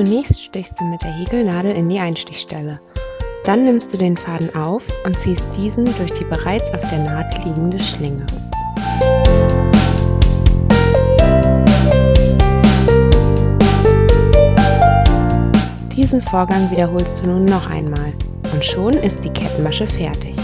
Zunächst stichst du mit der Häkelnadel in die Einstichstelle. Dann nimmst du den Faden auf und ziehst diesen durch die bereits auf der Naht liegende Schlinge. Diesen Vorgang wiederholst du nun noch einmal und schon ist die Kettenmasche fertig.